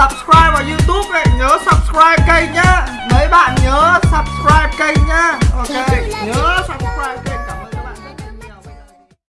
subscribe vào youtube ấy nhớ subscribe kênh nhá. Mấy bạn nhớ subscribe